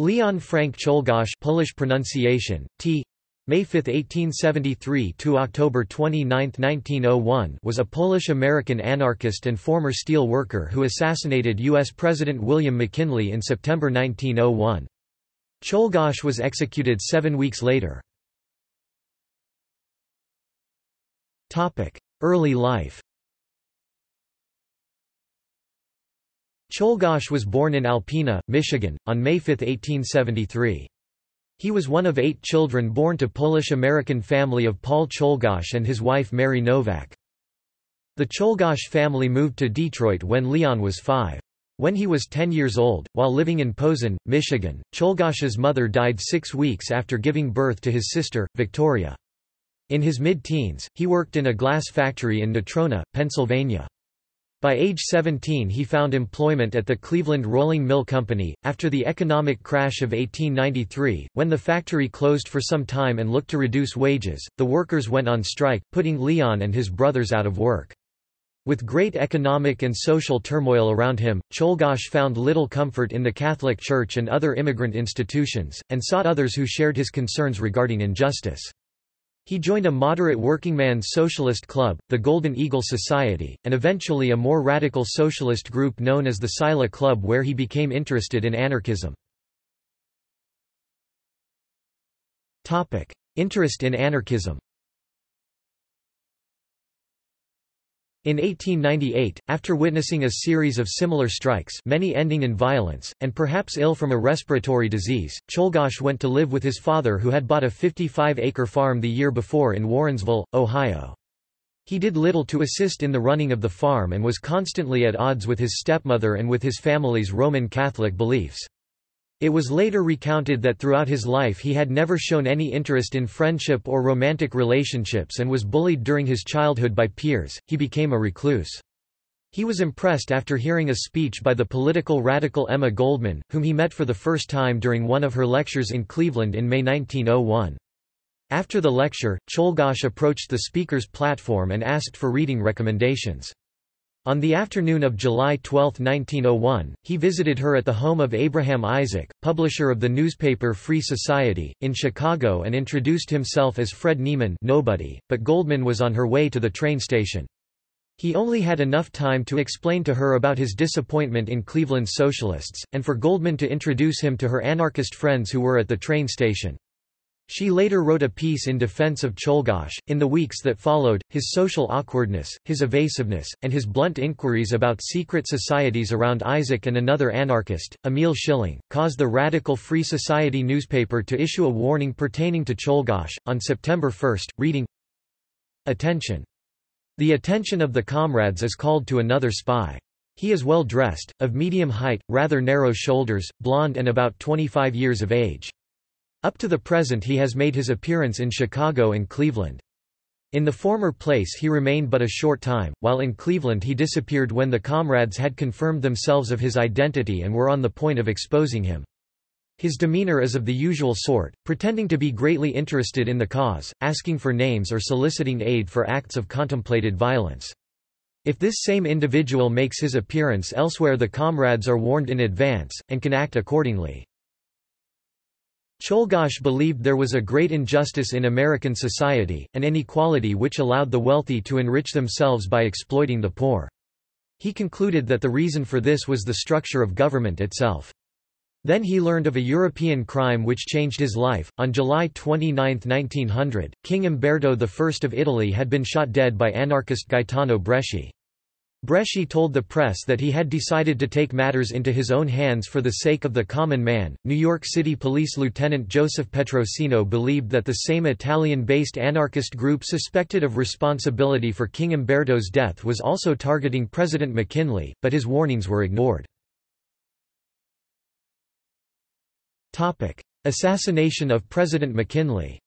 Leon Frank Czolgosz Polish pronunciation, T. May 5, 1873 to October 29, 1901 was a Polish-American anarchist and former steel worker who assassinated U.S. President William McKinley in September 1901. Czolgosz was executed seven weeks later. Early life Czolgosz was born in Alpena, Michigan, on May 5, 1873. He was one of eight children born to Polish-American family of Paul Czolgosz and his wife Mary Novak. The Czolgosz family moved to Detroit when Leon was five. When he was 10 years old, while living in Posen, Michigan, Czolgosz's mother died six weeks after giving birth to his sister, Victoria. In his mid-teens, he worked in a glass factory in Natrona, Pennsylvania. By age 17 he found employment at the Cleveland Rolling Mill Company. After the economic crash of 1893, when the factory closed for some time and looked to reduce wages, the workers went on strike, putting Leon and his brothers out of work. With great economic and social turmoil around him, Czolgosz found little comfort in the Catholic Church and other immigrant institutions, and sought others who shared his concerns regarding injustice. He joined a moderate workingman's socialist club, the Golden Eagle Society, and eventually a more radical socialist group known as the Sila Club where he became interested in anarchism. Interest in anarchism In 1898, after witnessing a series of similar strikes many ending in violence, and perhaps ill from a respiratory disease, Czolgosz went to live with his father who had bought a 55-acre farm the year before in Warrensville, Ohio. He did little to assist in the running of the farm and was constantly at odds with his stepmother and with his family's Roman Catholic beliefs. It was later recounted that throughout his life he had never shown any interest in friendship or romantic relationships and was bullied during his childhood by peers. He became a recluse. He was impressed after hearing a speech by the political radical Emma Goldman, whom he met for the first time during one of her lectures in Cleveland in May 1901. After the lecture, Czolgosz approached the speaker's platform and asked for reading recommendations. On the afternoon of July 12, 1901, he visited her at the home of Abraham Isaac, publisher of the newspaper Free Society, in Chicago and introduced himself as Fred Nieman nobody, but Goldman was on her way to the train station. He only had enough time to explain to her about his disappointment in Cleveland's socialists, and for Goldman to introduce him to her anarchist friends who were at the train station. She later wrote a piece in defense of Czolgosz. In the weeks that followed, his social awkwardness, his evasiveness, and his blunt inquiries about secret societies around Isaac and another anarchist, Emil Schilling, caused the Radical Free Society newspaper to issue a warning pertaining to Czolgosz. On September 1, reading Attention! The attention of the comrades is called to another spy. He is well dressed, of medium height, rather narrow shoulders, blond and about 25 years of age. Up to the present he has made his appearance in Chicago and Cleveland. In the former place he remained but a short time, while in Cleveland he disappeared when the comrades had confirmed themselves of his identity and were on the point of exposing him. His demeanor is of the usual sort, pretending to be greatly interested in the cause, asking for names or soliciting aid for acts of contemplated violence. If this same individual makes his appearance elsewhere the comrades are warned in advance, and can act accordingly. Czolgosz believed there was a great injustice in American society, an inequality which allowed the wealthy to enrich themselves by exploiting the poor. He concluded that the reason for this was the structure of government itself. Then he learned of a European crime which changed his life. On July 29, 1900, King Umberto I of Italy had been shot dead by anarchist Gaetano Bresci. Bresci told the press that he had decided to take matters into his own hands for the sake of the common man. New York City Police Lieutenant Joseph Petrosino believed that the same Italian based anarchist group suspected of responsibility for King Umberto's death was also targeting President McKinley, but his warnings were ignored. Assassination of President McKinley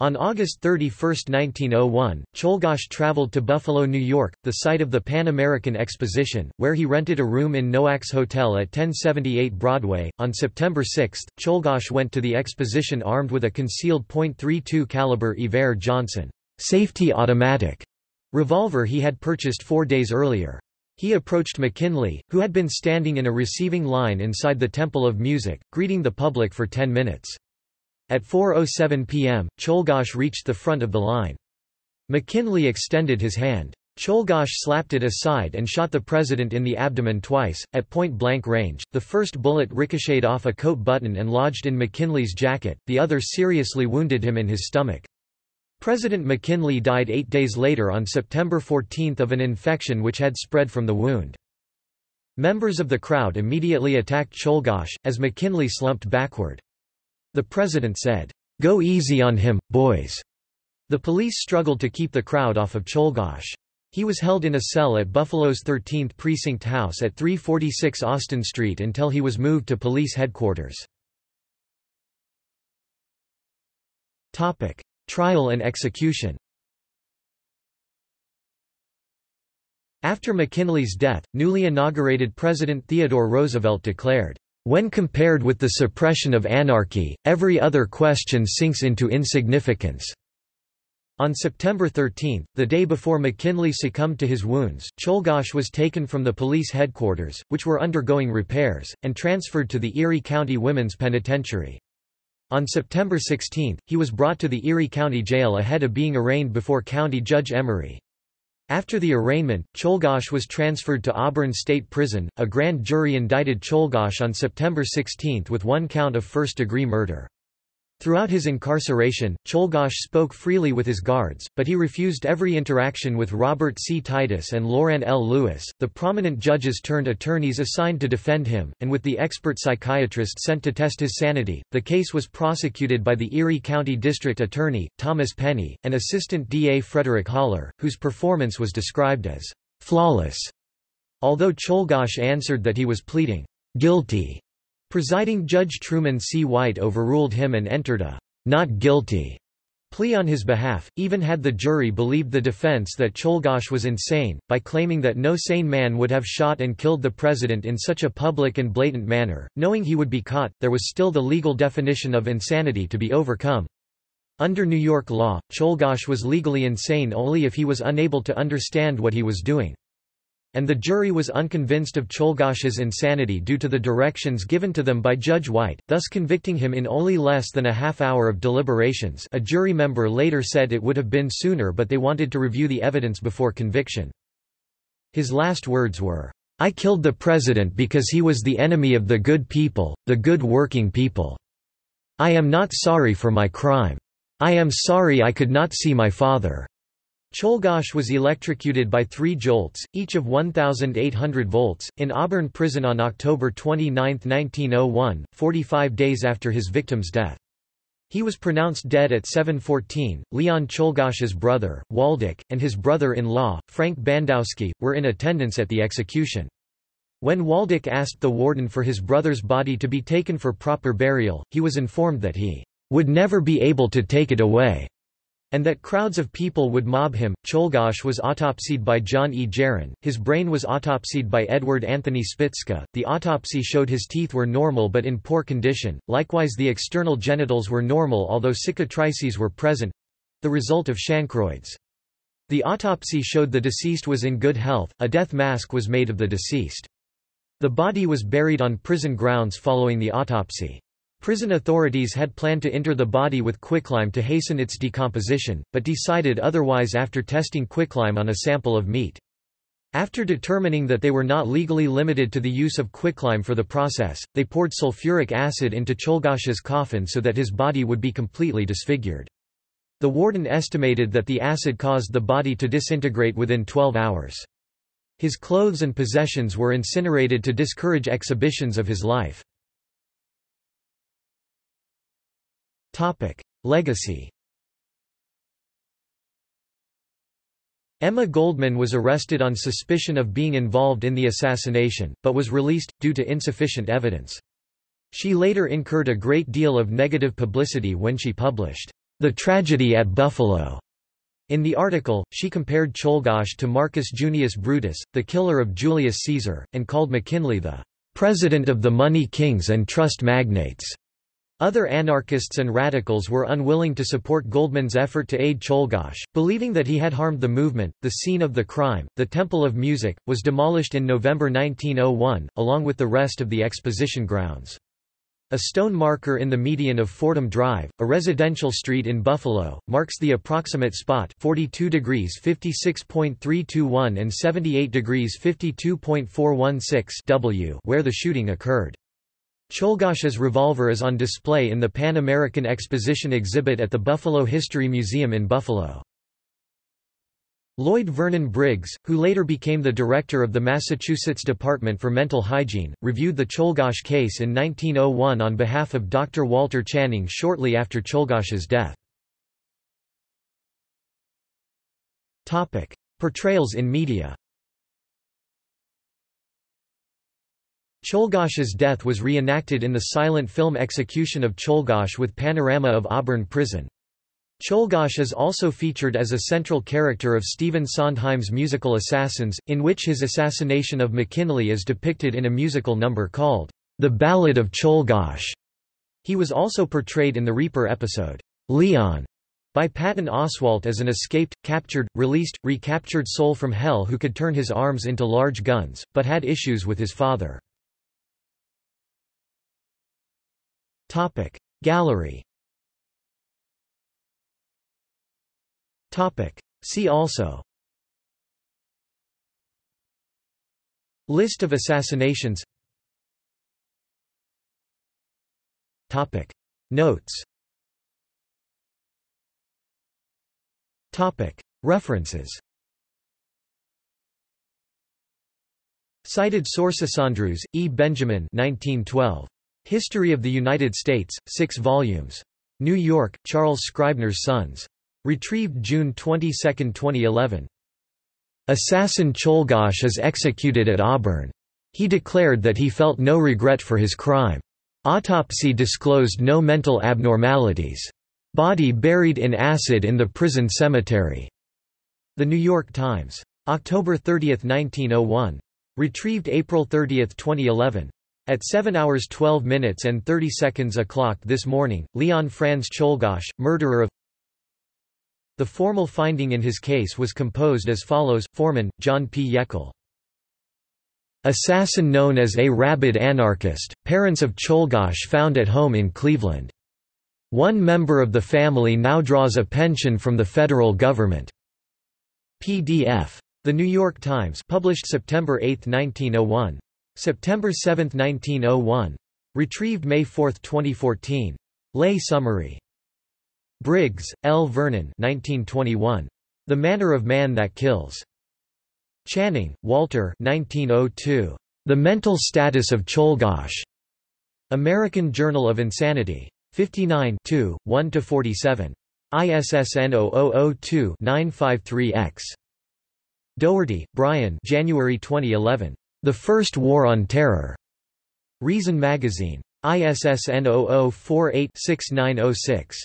On August 31, 1901, Czolgosz traveled to Buffalo, New York, the site of the Pan American Exposition, where he rented a room in Noack's Hotel at 1078 Broadway. On September 6, Czolgosz went to the exposition armed with a concealed .32 caliber Iver Johnson safety automatic revolver he had purchased four days earlier. He approached McKinley, who had been standing in a receiving line inside the Temple of Music, greeting the public for 10 minutes. At 4.07 p.m., Czolgosz reached the front of the line. McKinley extended his hand. Czolgosz slapped it aside and shot the president in the abdomen twice, at point-blank range. The first bullet ricocheted off a coat button and lodged in McKinley's jacket, the other seriously wounded him in his stomach. President McKinley died eight days later on September 14 of an infection which had spread from the wound. Members of the crowd immediately attacked Czolgosz, as McKinley slumped backward. The president said, "'Go easy on him, boys'." The police struggled to keep the crowd off of Czolgosz. He was held in a cell at Buffalo's 13th Precinct House at 346 Austin Street until he was moved to police headquarters. Trial and execution After McKinley's death, newly inaugurated President Theodore Roosevelt declared, "...when compared with the suppression of anarchy, every other question sinks into insignificance." On September 13, the day before McKinley succumbed to his wounds, Czolgosz was taken from the police headquarters, which were undergoing repairs, and transferred to the Erie County Women's Penitentiary. On September 16, he was brought to the Erie County Jail ahead of being arraigned before County Judge Emery. After the arraignment, Czolgosz was transferred to Auburn State Prison. A grand jury indicted Czolgosz on September 16 with one count of first-degree murder. Throughout his incarceration, Czolgosz spoke freely with his guards, but he refused every interaction with Robert C. Titus and Loran L. Lewis. The prominent judges turned attorneys assigned to defend him, and with the expert psychiatrist sent to test his sanity, the case was prosecuted by the Erie County District Attorney, Thomas Penny, and Assistant DA Frederick Haller, whose performance was described as flawless. Although Czolgosz answered that he was pleading guilty Presiding Judge Truman C. White overruled him and entered a not guilty plea on his behalf, even had the jury believed the defense that Czolgosz was insane, by claiming that no sane man would have shot and killed the president in such a public and blatant manner, knowing he would be caught, there was still the legal definition of insanity to be overcome. Under New York law, Czolgosz was legally insane only if he was unable to understand what he was doing and the jury was unconvinced of Czolgosz's insanity due to the directions given to them by Judge White, thus convicting him in only less than a half hour of deliberations a jury member later said it would have been sooner but they wanted to review the evidence before conviction. His last words were, "'I killed the president because he was the enemy of the good people, the good working people. I am not sorry for my crime. I am sorry I could not see my father.' Czolgosz was electrocuted by three jolts, each of 1,800 volts, in Auburn Prison on October 29, 1901, 45 days after his victim's death. He was pronounced dead at 7.14. Leon Czolgosz's brother, Waldeck, and his brother-in-law, Frank Bandowski, were in attendance at the execution. When Waldeck asked the warden for his brother's body to be taken for proper burial, he was informed that he would never be able to take it away and that crowds of people would mob him. Czolgosz was autopsied by John E. Gerin, his brain was autopsied by Edward Anthony Spitzka, the autopsy showed his teeth were normal but in poor condition, likewise the external genitals were normal although cicatrices were present—the result of chancroids. The autopsy showed the deceased was in good health, a death mask was made of the deceased. The body was buried on prison grounds following the autopsy. Prison authorities had planned to enter the body with quicklime to hasten its decomposition, but decided otherwise after testing quicklime on a sample of meat. After determining that they were not legally limited to the use of quicklime for the process, they poured sulfuric acid into Czolgosz's coffin so that his body would be completely disfigured. The warden estimated that the acid caused the body to disintegrate within 12 hours. His clothes and possessions were incinerated to discourage exhibitions of his life. Legacy Emma Goldman was arrested on suspicion of being involved in the assassination, but was released, due to insufficient evidence. She later incurred a great deal of negative publicity when she published, "'The Tragedy at Buffalo' In the article, she compared Czolgosz to Marcus Junius Brutus, the killer of Julius Caesar, and called McKinley the "'president of the money kings and trust magnates' Other anarchists and radicals were unwilling to support Goldman's effort to aid Czolgosz, believing that he had harmed the movement. The scene of the crime, the Temple of Music, was demolished in November 1901, along with the rest of the exposition grounds. A stone marker in the median of Fordham Drive, a residential street in Buffalo, marks the approximate spot 42 degrees 56.321 and 78 degrees 52.416 W where the shooting occurred. Czolgosz's revolver is on display in the Pan American Exposition exhibit at the Buffalo History Museum in Buffalo. Lloyd Vernon Briggs, who later became the director of the Massachusetts Department for Mental Hygiene, reviewed the Czolgosz case in 1901 on behalf of Dr. Walter Channing shortly after Czolgosz's death. Portrayals in media Czolgosz's death was reenacted in the silent film execution of Czolgosz with panorama of Auburn Prison. Czolgosz is also featured as a central character of Stephen Sondheim's musical Assassins, in which his assassination of McKinley is depicted in a musical number called The Ballad of Czolgosz. He was also portrayed in the Reaper episode, Leon, by Patton Oswalt as an escaped, captured, released, recaptured soul from hell who could turn his arms into large guns, but had issues with his father. Topic. Gallery. Topic. See also. List of assassinations. Topic. Notes. Topic. References. Cited sources. Andrews, E. Benjamin 1912. History of the United States, 6 volumes. New York, Charles Scribner's Sons. Retrieved June 22, 2011. Assassin Czolgosz is executed at Auburn. He declared that he felt no regret for his crime. Autopsy disclosed no mental abnormalities. Body buried in acid in the prison cemetery. The New York Times. October 30, 1901. Retrieved April 30, 2011. At 7 hours 12 minutes and 30 seconds o'clock this morning, Leon Franz Czolgosz, murderer of The formal finding in his case was composed as follows, Foreman, John P. Yeckel. Assassin known as a rabid anarchist, parents of Czolgosz found at home in Cleveland. One member of the family now draws a pension from the federal government. PDF. The New York Times published September 8, 1901. September 7, 1901. Retrieved May 4, 2014. Lay summary. Briggs, L. Vernon 1921. The Manner of Man That Kills. Channing, Walter 1902. The Mental Status of Czolgosz. American Journal of Insanity. 59 1–47. ISSN 0002-953-X. Doherty, Brian January 2011. The First War on Terror. Reason Magazine. ISSN 0048-6906.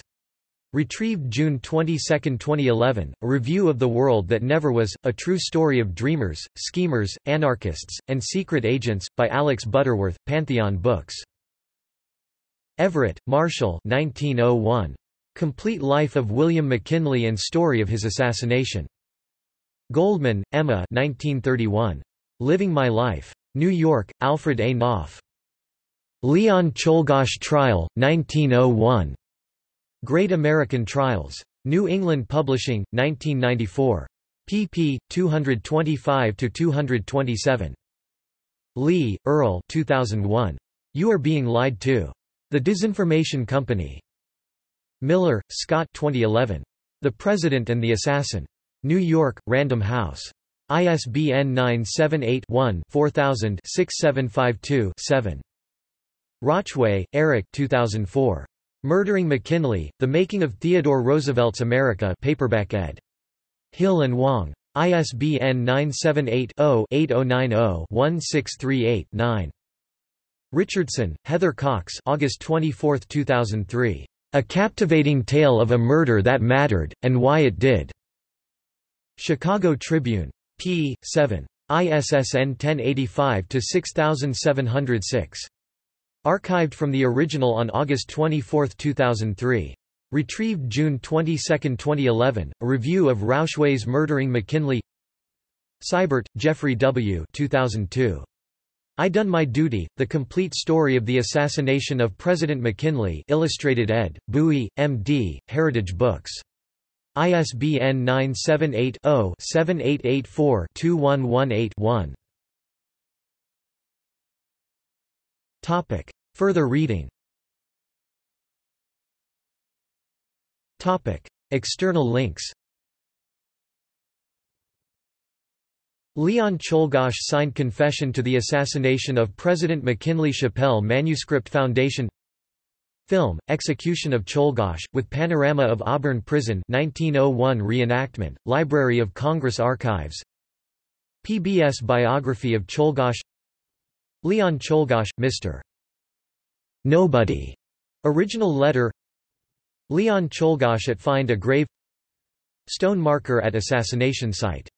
Retrieved June 22, 2011, a review of The World That Never Was, a true story of dreamers, schemers, anarchists, and secret agents, by Alex Butterworth, Pantheon Books. Everett, Marshall 1901. Complete Life of William McKinley and Story of His Assassination. Goldman, Emma 1931. Living My Life. New York, Alfred A. Knopf. Leon Czolgosz Trial, 1901. Great American Trials. New England Publishing, 1994. pp. 225–227. Lee, Earl 2001. You Are Being Lied To. The Disinformation Company. Miller, Scott 2011. The President and the Assassin. New York, Random House. ISBN 978-1-4000-6752-7. Rauchway, Eric 2004. Murdering McKinley, The Making of Theodore Roosevelt's America paperback ed. Hill and Wang. ISBN 978-0-8090-1638-9. Richardson, Heather Cox August 24, 2003. A Captivating Tale of a Murder That Mattered, and Why It Did. Chicago Tribune p. 7. ISSN 1085-6706. Archived from the original on August 24, 2003. Retrieved June 22, 2011. A review of Rauchway's Murdering McKinley Seibert, Jeffrey W. 2002. I Done My Duty, The Complete Story of the Assassination of President McKinley Illustrated ed., Bowie, M.D., Heritage Books. ISBN 978-0-7884-2118-1. Further reading Topic. External links Leon Czolgosz signed Confession to the Assassination of President McKinley Shapell Manuscript Foundation Film, Execution of Czolgosz, with Panorama of Auburn Prison 1901 reenactment, Library of Congress Archives. PBS biography of Czolgosz Leon Czolgosz, Mr. Nobody. Original letter. Leon Czolgosz at Find a Grave. Stone marker at assassination site